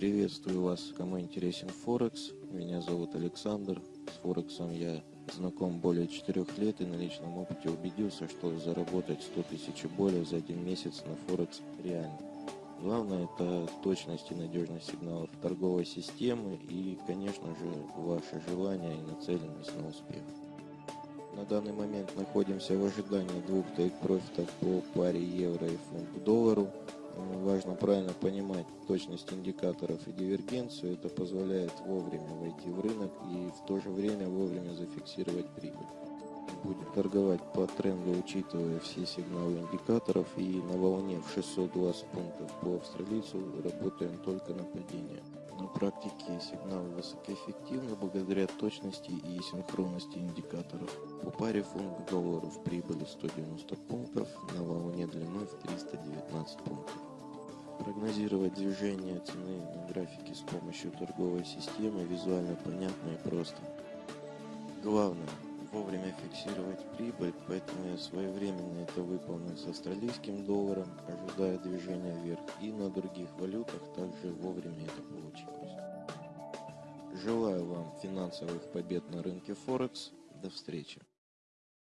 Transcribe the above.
Приветствую вас, кому интересен Форекс. Меня зовут Александр. С Форексом я знаком более 4 лет и на личном опыте убедился, что заработать 100 тысяч и более за один месяц на Форекс реально. Главное это точность и надежность сигналов торговой системы и, конечно же, ваше желание и нацеленность на успех. На данный момент находимся в ожидании двух тейк-профитов по паре евро и фунт к доллару. Важно правильно понимать точность индикаторов и дивергенцию. Это позволяет вовремя войти в рынок и в то же время вовремя зафиксировать прибыль. Будем торговать по тренду, учитывая все сигналы индикаторов. И на волне в 620 пунктов по австралийцу работаем только на падение. На практике сигналы высокоэффективны благодаря точности и синхронности индикаторов. По паре фунт к доллару в прибыли 190 пунктов, на волне длиной в 319 пунктов. Прогнозировать движение цены на графике с помощью торговой системы визуально понятно и просто. Главное вовремя фиксировать прибыль, поэтому я своевременно это выполнил с австралийским долларом, ожидая движения вверх, и на других валютах также вовремя это получилось. Желаю вам финансовых побед на рынке Форекс. До встречи!